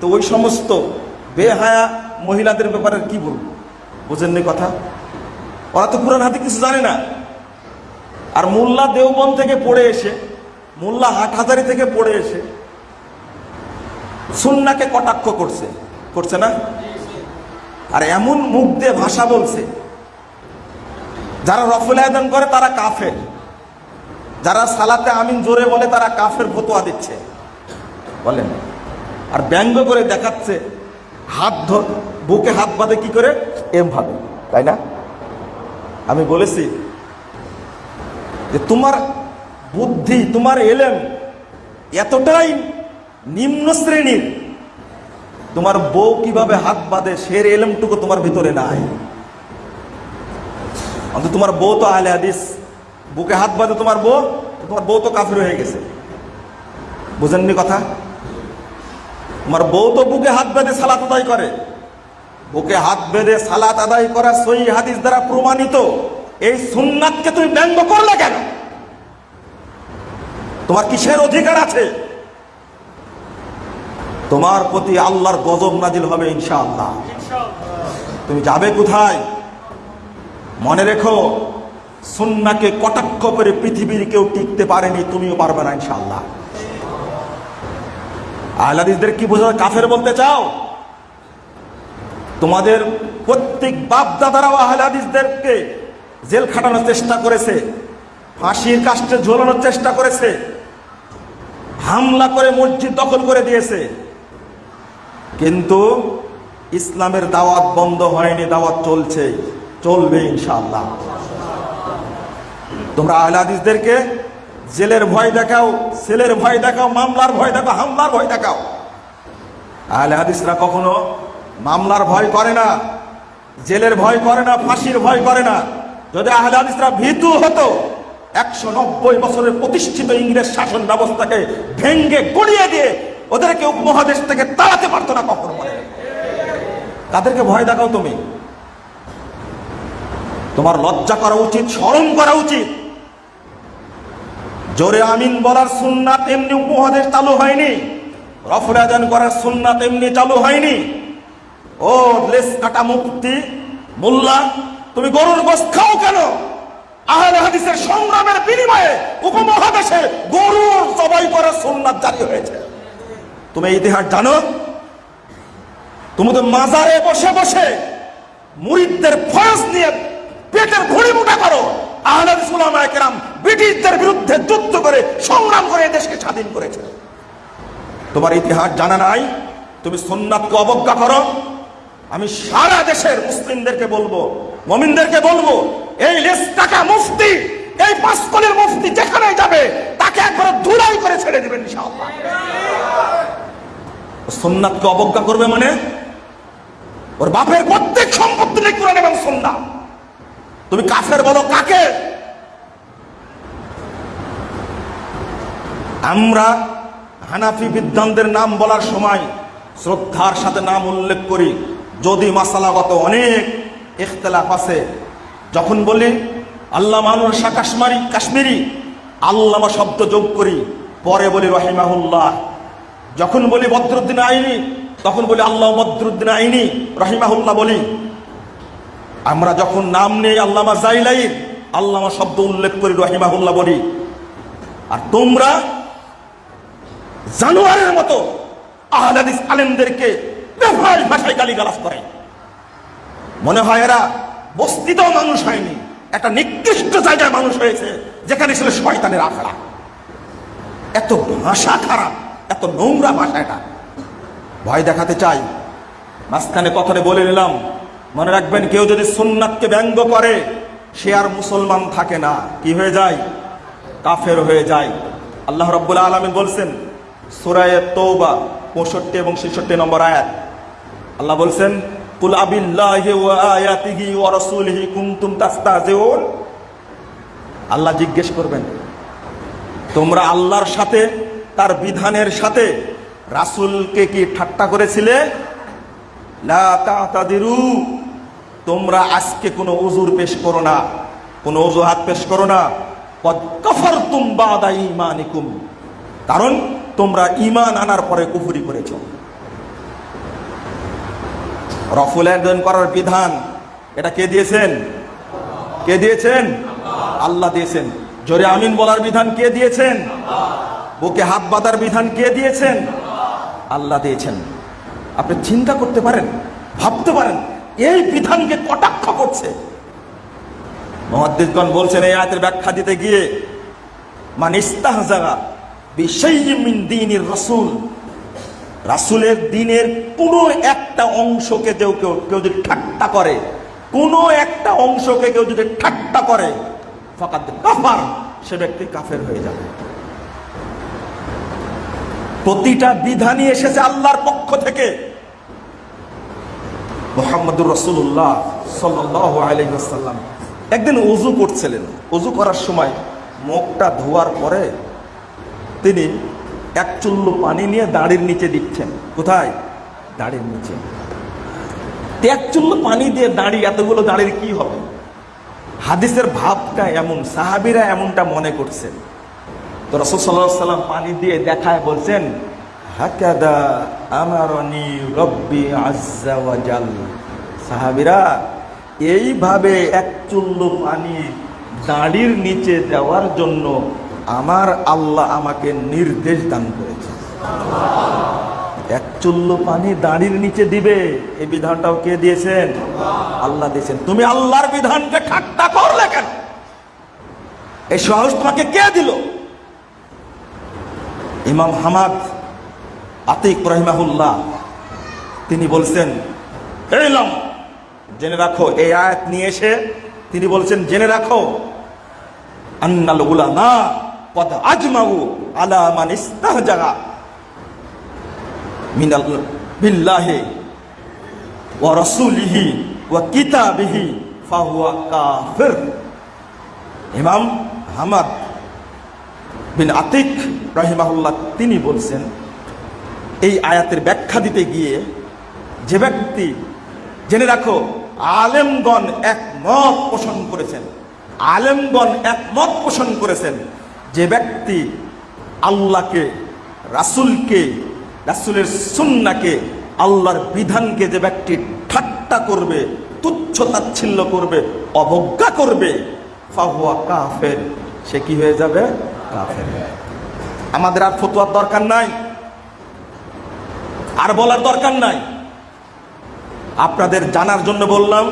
তো ওই সমস্ত বেহায়া মহিলাদের ব্যাপারে কি বলব? বুঝেননি কথা? ওরা তো কোরআন হাতে কিছু জানে না। আর মোল্লা দেওবন থেকে পড়ে এসে, মোল্লা হাটহাজারি থেকে পড়ে এসে সুন্নাকে কটাক্ষ করছে। করছে না? আর এমন মুখ দিয়ে ভাষা বলছে, যারা রফুল আয়দন করে তারা কাফের। যারা সালাতে আমিন জোরে বলে তারা কাফের ফতোয়া দিচ্ছে। বলেন। আর ব্যঙ্গ করে দেখাচ্ছে, হাত ধর, বুকে হাত বাঁধে কি করে? এম ভাবে, তাই না? আমি বলেছি যে তোমার বুদ্ধি, তোমার এলেম এতটাই নিম্ন শ্রেণির। তোমার বউ কীভাবে হাত বাঁধে, সের এলেমটুকু তোমার ভিতরে নাই। অন্তত তোমার বউ তো আহলে হাদিস। বুকে হাত বাঁধে তোমার বউ তোমার বউ তো কাফির হয়ে গেছে। বুঝেননি কথা? তোমার বউ তো বুকে হাত বেঁধে সালাত আদায় করে। বুকে হাত বেঁধে সালাত আদায় করা সই হাদিস দ্বারা প্রমাণিত। এই সুন্নাতকে তুমি ব্যঙ্গ করলে কেন? তোমার কিসের অধিকার আছে? তোমার প্রতি আল্লাহর গজব নাজিল হবে ইনশাআল্লাহ। তুমি যাবে কোথায়? মনে রেখো, সুন্নাকে কটাক্ষ করে পৃথিবীর কেউ টিকতে পারেনি, তুমিও পারবে না ইনশাআল্লাহ। আহলাদিসদের কি বোঝা কাফের বলতে চাও? তোমাদের প্রত্যেক বাপ দাদারাও আহলাদিসদেরকে জেল খাটানোর চেষ্টা করেছে, ফাঁসির কাস্টে ঝোলানোর চেষ্টা করেছে, হামলা করে মসজিদ দখল করে দিয়েছে। কিন্তু ইসলামের দাওয়াত বন্ধ হয়নি, দাওয়াত চলছে, চলবে ইনশাল্লাহ তোমরা আহলাদিসদেরকে জেলের ভয় দেখাও, সেলের ভয় দেখাও, মামলার ভয় দেখাও, হামলার ভয় দেখাও। আহলে হাদিসরা কখনো মামলার ভয় করে না, জেলের ভয় করে না, ফাঁসির ভয় করে না। যদি আহলে হাদিসরা ভীতু হতো, একশো নব্বই বছরের প্রতিষ্ঠিত ইংরেজ শাসন ব্যবস্থাকে ভেঙ্গে গড়িয়ে দিয়ে ওদেরকে উপমহাদেশ থেকে তাড়াতে পারতো না কখনো। তাদেরকে ভয় দেখাও তুমি। তোমার লজ্জা করা উচিত স্মরণ করা উচিত। জোরে আমিন বলার সুন্নাত এমনি উপমহাদেশ চালু হয়নি। রফুল করার সুন্নাত এমনি চালু হয়নি। ও, লেস কাটা মুক্তি মোল্লা, তুমি গরুর গোস খাও কেন? আহলে সংগ্রামের বিনিময়ে উপমহাদেশে গরুর জবাই করার সুন্নাত জারি হয়েছে। তুমি ইতিহাস জানো? তুমি তো মাজারে বসে বসে মুরিদদের ফরজ নিয়ে পেটের ঘুড়ি মোটা করো। আহলাদ সুলামা কেরাম ব্রিটিশদের বিরুদ্ধে যুদ্ধ করে, সংগ্রাম করে দেশকে স্বাধীন করেছে। তোমার ইতিহাস জানা নাই, তুমি সুন্নাতকে অবজ্ঞা করো। আমি সারা দেশের মুসলিমদেরকে বলব, মমিনদেরকে বলব, এই লেস টাকা মুফতি, এই পাঁচকলের মুফতি যেখানে যাবে, তাকে একবার ধুলাই করে ছেড়ে দিবেন সুন্নাতকে অবজ্ঞা করবে মানে ওর বাপের প্রত্যেক সম্পত্তি নেই কোরআন এবং সুন্নাত। তুমি কাফের বলো কাকে? আমরা হানাফি বিদ্বানদের নাম বলার সময় শ্রদ্ধার সাথে নাম উল্লেখ করি। যদি মাসালাগত অনেক ইখতলাফ আছে, যখন বলি আল্লাহ মানুষ শাহ কাশ্মারি, কাশ্মীরি, আল্লামা শব্দ যোগ করি, পরে বলি রহিমাহুল্লাহ। যখন বলি বদরুদ্দিন আইনি, তখন বলি আল্লাহ বদরুদ্দিন আইনি, রহিমাহুল্লাহ বলি। আমরা যখন নাম নেই আল্লামা জাইলাই আল্লামা শব্দ উল্লেখ করি, রহিমাহুল্লাহ বলি। আর তোমরা জানোয়ারের মতো আহলাদিস আলেমদেরকে বেফাল ভাষায় গালিগালাজ করে। মনে হয় এরা বস্তিতেও মানুষ হয়নি, একটা নিকৃষ্ট জায়গায় মানুষ হয়েছে, যেখানে ছিল শয়তানের আখড়া। এত ভাষা খারাপ, এত নোংরা ভাষা এটা। ভয় দেখাতে চাই। মাঝখানে কথাটা বলে নিলাম। মনে রাখবেন, কেউ যদি সুন্নাতকে ব্যঙ্গ করে, সে আর মুসলমান থাকে না। কি হয়ে যায়? কাফের হয়ে যায়। আল্লাহ রব্বুল আলমিন বলছেন, সুরায় তৌবা পঁয়ষট্টি এবং ছেষট্টি নম্বর আয়াত। আল্লাহ বলছেন ওয়া আল্লাহ জিজ্ঞেস করবেন, তোমরা আল্লাহর সাথে, তার বিধানের সাথে রাসূলকে কি ঠাট্টা করেছিলে? লা তাতাদিরু। তোমরা আজকে কোনো উজুর পেশ করো না। কোনো অজুহাত পেশ করো না। কারণ তোমরা ইমান আনার পরে কুফুরি করেছ। রফুল একজন করার বিধান। এটা কে দিয়েছেন? কে দিয়েছেন? আল্লাহ দিয়েছেন। জোরে আমিন বলার বিধান কে দিয়েছেন? বুকে হাত বাঁধার বিধান কে দিয়েছেন? আল্লাহ দিয়েছেন। আপনি চিন্তা করতে পারেন, ভাবতে পারেন এই বিধানকে কটাক্ষ করছে? মহাদ্দিসগণ বলছেন, এই আয়াতের ব্যাখ্যা দিতে গিয়ে, মান ইস্তাহজাগা বিশাইয়্যিন দ্বীনির রাসূল। রাসূলের দিনের কোনো একটা অংশকে কেউ কেউ কেউ যদি ঠাট্টা করে, কোনো একটা অংশকে কেউ যদি ঠাট্টা করে, ফাকাদ কাফার, সে ব্যক্তি কাফের হয়ে যাবে। প্রতিটা বিধানই এসেছে আল্লাহর পক্ষ থেকে। মোহাম্মদুর রসুল্লাহ সাল্লাহ আলহিহাসাল্লাম একদিন অজু করছিলেন। অজু করার সময় মুখটা ধোয়ার পরে তিনি এক চুল্লু পানি নিয়ে দাড়ির নিচে দিচ্ছেন। কোথায়? দাড়ির নিচে। এক চুল্লু পানি দিয়ে দাড়ি, এতগুলো দাড়ির কি হবে? হাদিসের ভাবটা এমন, সাহাবিরা এমনটা মনে করছেন। তো রসুল সাল্লাহ সাল্লাম পানি দিয়ে দেখায় বলছেন হাকাদা আমারনি রব্বি ওয়াজাল সাহাবিরা এইভাবে এক চুল্লু পানি দাঁড়ির নিচে দেওয়ার জন্য আমার আল্লাহ আমাকে নির্দেশ দান করেছে এক চুল্লু পানি দাঁড়ির নিচে দিবে, এই বিধানটাও কে দিয়েছেন? আল্লাহ দিয়েছেন। তুমি আল্লাহর বিধানকে ঠাট্টা করলে কেন? এই সাহস তোমাকে কে দিল? ইমাম হামাদ আতিক রহিমাহুল্লাহ, তিনি বলছেন এলাম জেনে রাখো, এই আয়াত নিয়ে এসে তিনি বলছেন, জেনে রাখো, আন্নাল উলামা কদ আজমাউ আলা মান ইস্তাহজাগা মিনাল বিল্লাহি ওয়া রাসূলিহি ওয়া কিতাবিহি ফাহুয়া কাফির। ইমাম হামাদ বিন আতিক রাহিমাহুল্লাহ, তিনি বলছেন এই আয়াতের ব্যাখ্যা দিতে গিয়ে যে ব্যক্তি জেনে রাখো, আলেমগণ একমত পোষণ করেছেন। আলেমগণ একমত পোষণ করেছেন যে ব্যক্তি আল্লাহকে, রাসুলকে, রাসুলের সুন্নাকে আল্লাহর বিধানকে যে ব্যক্তি ঠাট্টা করবে, তুচ্ছ তাচ্ছিল্য করবে, অবজ্ঞা করবে কাফের, সে কি হয়ে যাবে? কাফের। আমাদের আর ফতুয়ার দরকার নাই। আর বলার দরকার নাই। আপনাদের জানার জন্য বললাম,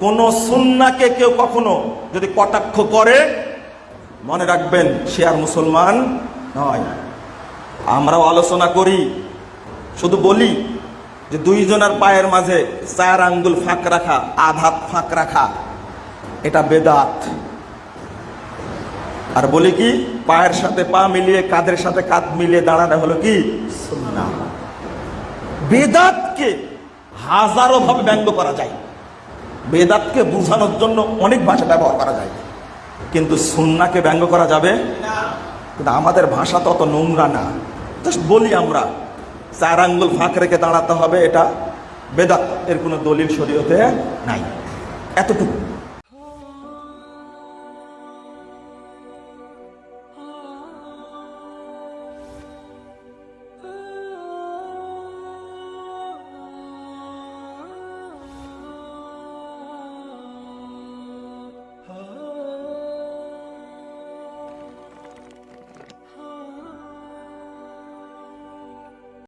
কোন সুন্নাকে কেউ কখনো যদি কটাক্ষ করে, মনে রাখবেন সে আর মুসলমান নয়। আমরাও আলোচনা করি, শুধু বলি যে দুইজনের পায়ের মাঝে চার আঙ্গুল ফাঁক রাখা আধাত ফাঁক রাখা, এটা বেদাত। আর বলি কি, পায়ের সাথে পা মিলিয়ে, কাঁধের সাথে কাঁধ মিলিয়ে দাঁড়ানো হলো কি? সুন্না বেদাতকে হাজারো ভাবে ব্যঙ্গ করা যায়। বেদাতকে বোঝানোর জন্য অনেক ভাষা ব্যবহার করা যায়। কিন্তু সুন্নাকে ব্যঙ্গ করা যাবে? কিন্তু আমাদের ভাষা তো অত নোংরা না। জাস্ট বলি আমরা, চার আঙ্গুল ফাঁক রেখে দাঁড়াতে হবে, এটা বেদাত, এর কোনো দলিল শরীয়তে নাই। এতটুকু।